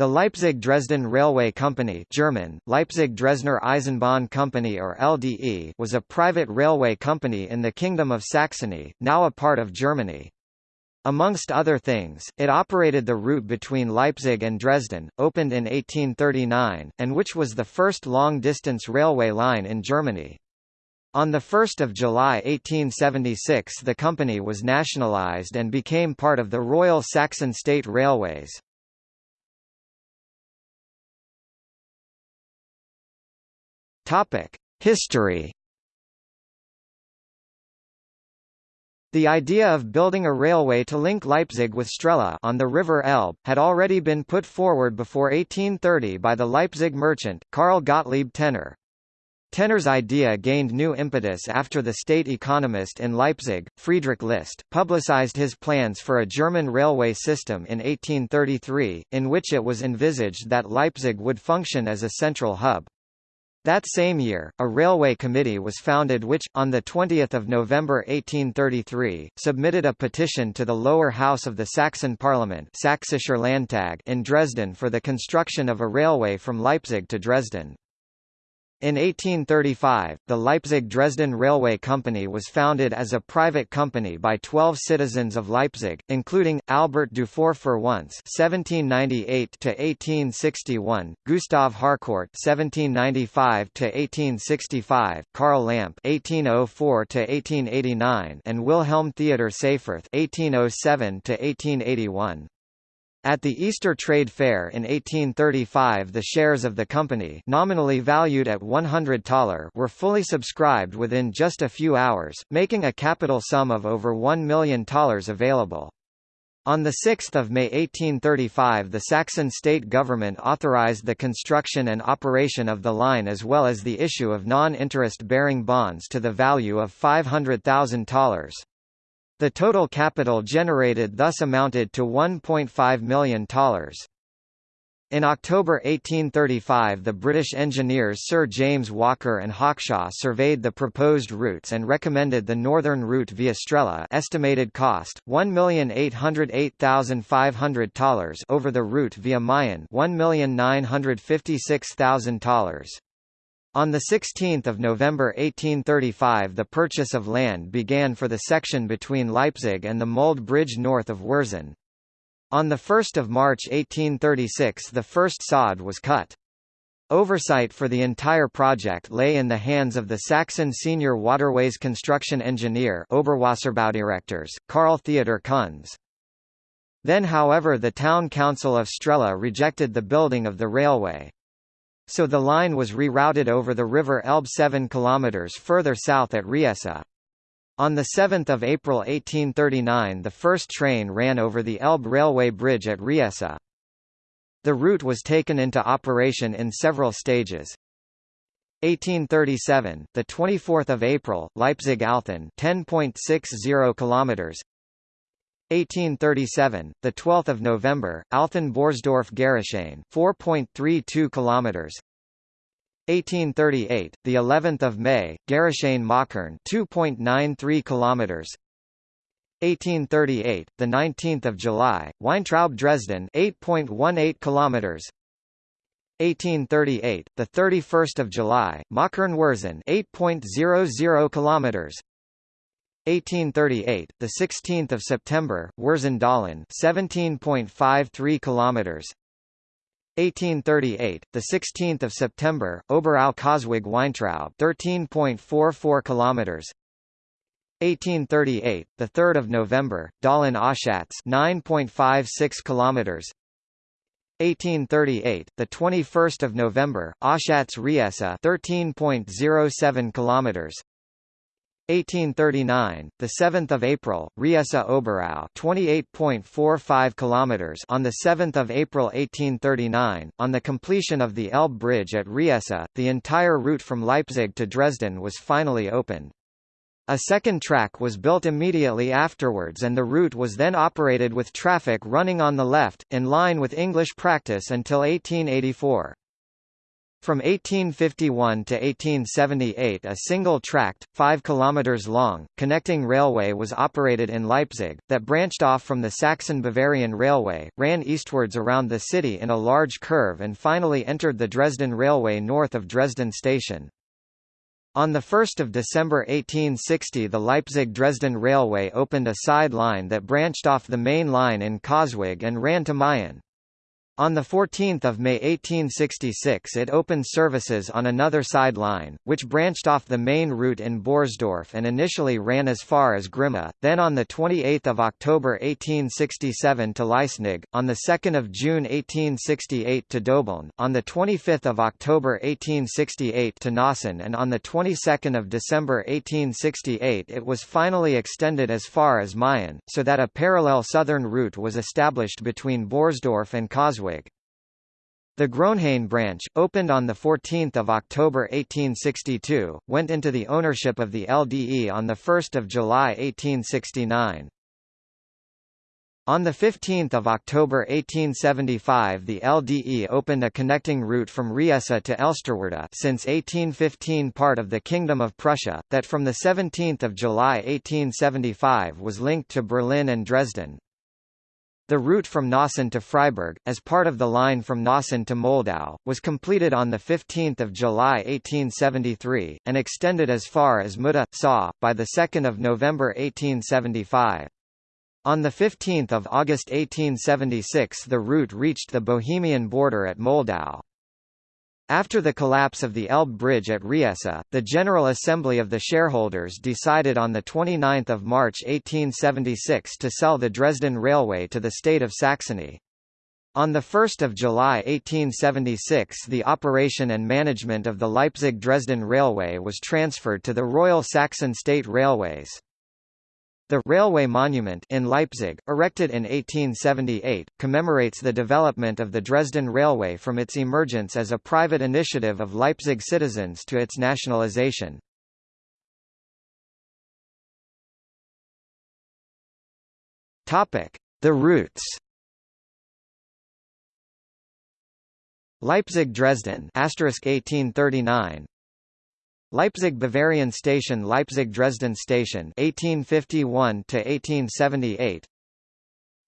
The Leipzig-Dresden Railway Company German, Leipzig-Dresdner Eisenbahn Company or LDE was a private railway company in the Kingdom of Saxony, now a part of Germany. Amongst other things, it operated the route between Leipzig and Dresden, opened in 1839, and which was the first long-distance railway line in Germany. On 1 July 1876 the company was nationalised and became part of the Royal Saxon State Railways. History The idea of building a railway to link Leipzig with Strehla on the River Elbe, had already been put forward before 1830 by the Leipzig merchant, Karl Gottlieb Tenner. Tenner's idea gained new impetus after the state economist in Leipzig, Friedrich List, publicized his plans for a German railway system in 1833, in which it was envisaged that Leipzig would function as a central hub. That same year, a railway committee was founded which, on 20 November 1833, submitted a petition to the lower house of the Saxon parliament Landtag in Dresden for the construction of a railway from Leipzig to Dresden. In 1835, the Leipzig-Dresden Railway Company was founded as a private company by 12 citizens of Leipzig, including, Albert Dufour-Féronce (1798–1861), Gustav Harkort (1795–1865), Karl Lamp (1804–1889), and Wilhelm Theodor Seyfferth (1807–1881). At the Easter Trade Fair in 1835 the shares of the company nominally valued at 100 thaler were fully subscribed within just a few hours, making a capital sum of over 1 million thalers available. On 6 May 1835 the Saxon state government authorized the construction and operation of the line as well as the issue of non-interest bearing bonds to the value of 500,000 thalers. The total capital generated thus amounted to $1.5 million. In October 1835 the British engineers Sir James Walker and Hawkshaw surveyed the proposed routes and recommended the northern route via Strehla estimated cost, $1,808,500 over the route via Meissen 1,956,000 thalers. On 16 November 1835 the purchase of land began for the section between Leipzig and the Mulde Bridge north of Wurzen. On 1 March 1836 the first sod was cut. Oversight for the entire project lay in the hands of the Saxon senior waterways construction engineer Oberwasserbaudirektors, Karl Theodor Kunz. Then however the town council of Strehla rejected the building of the railway. So the line was rerouted over the River Elbe 7 km further south at Riesa. On 7 April 1839 the first train ran over the Elbe railway bridge at Riesa. The route was taken into operation in several stages. 1837, the 24th of April, Leipzig-Althen, 10.60 kilometers. 1837, the 12th of November, Althen-Borsdorf-Gerichshain, 4.32 kilometers. 1838, the 11th of May, Gerichshain-Mockern, 2.93 kilometers. 1838, the 19th of July, Weintraub-Dresden, 8.18 kilometers. 1838, the 31st of July, Machern-Wurzen, 8.00 kilometers. 1838, the 16th of September, Wurzen-Dahlen, 17.53 kilometers. 1838, the 16th of September, Oberau Coswig Weintraub, 13.44 kilometers. 1838, the 3rd of November, Dahlen Oschatz, 9.56 kilometers. 1838, the 21st of November, Oschatz Riesa, 13.07 kilometers. 1839, the 7th of April, Riesa Oberau, 28.45 kilometers on the 7th of April 1839, on the completion of the Elbe Bridge at Riesa, the entire route from Leipzig to Dresden was finally opened. A second track was built immediately afterwards and the route was then operated with traffic running on the left, in line with English practice until 1884. From 1851 to 1878 a single-tracked, 5 km long, connecting railway was operated in Leipzig, that branched off from the Saxon-Bavarian Railway, ran eastwards around the city in a large curve and finally entered the Dresden Railway north of Dresden station. On 1 December 1860 the Leipzig-Dresden Railway opened a side line that branched off the main line in Coswig and ran to Meissen. On 14 May 1866 it opened services on another side line, which branched off the main route in Borsdorf and initially ran as far as Grimma, then on 28 October 1867 to Leisnig, on 2 June 1868 to Döbeln, on 25 October 1868 to Nossen and on the 22nd of December 1868 it was finally extended as far as Meissen, so that a parallel southern route was established between Borsdorf and The Großenhain branch, opened on 14 October 1862, went into the ownership of the LDE on 1 July 1869. On 15 October 1875 the LDE opened a connecting route from Riesa to Elsterwerda since 1815 part of the Kingdom of Prussia, that from 17 July 1875 was linked to Berlin and Dresden. The route from Nossen to Freiberg, as part of the line from Nossen to Moldau, was completed on 15 July 1873, and extended as far as Mulda, Sa, by 2 November 1875. On 15 August 1876 the route reached the Bohemian border at Moldau. After the collapse of the Elbe Bridge at Riesa, the General Assembly of the shareholders decided on 29 March 1876 to sell the Dresden Railway to the state of Saxony. On 1 July 1876 the operation and management of the Leipzig-Dresden Railway was transferred to the Royal Saxon State Railways. The railway monument in Leipzig, erected in 1878, commemorates the development of the Dresden Railway from its emergence as a private initiative of Leipzig citizens to its nationalization. Topic: The routes. Leipzig-Dresden (1839), Leipzig Bavarian Station Leipzig Dresden Station 1851 to 1878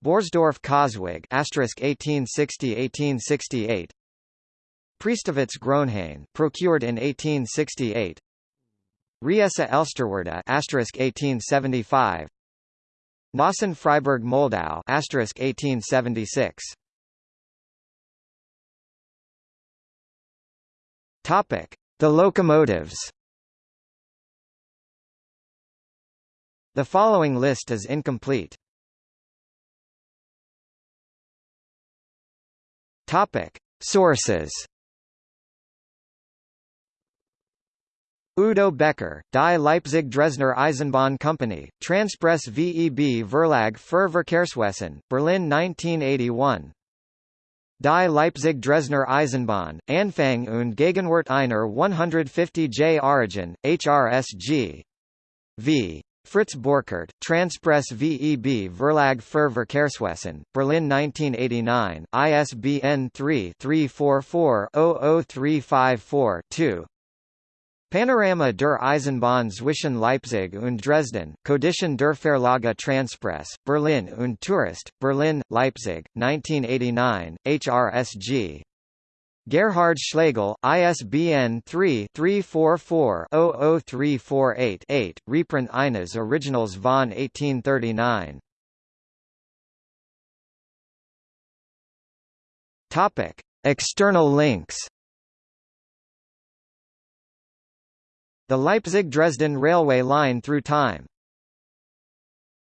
Borsdorf Coswig asterisk 1860-1868 Priestewitz Großenhain procured in 1868 Riesa Elsterwerda asterisk 1875 Nossen Freiberg Moldau asterisk 1876 Topic the locomotives The following list is incomplete. Topic: Sources. Udo Becker, Die Leipzig Dresdner Eisenbahn Company, Transpress VEB Verlag für Verkehrswesen, Berlin 1981 Die Leipzig Dresdner Eisenbahn, Anfang und Gegenwart einer 150J Origin, HRSG. V. Fritz Borchert, Transpress VEB Verlag für Verkehrswesen, Berlin 1989, ISBN 3-344-00354-2 Panorama der Eisenbahn zwischen Leipzig und Dresden, Codition der Verlage Transpress, Berlin und Tourist, Berlin, Leipzig, 1989, HRSG. Gerhard Schlegel, ISBN 3-344-00348-8, reprint Ines Originals von 1839. Topic. External links The Leipzig–Dresden railway line through time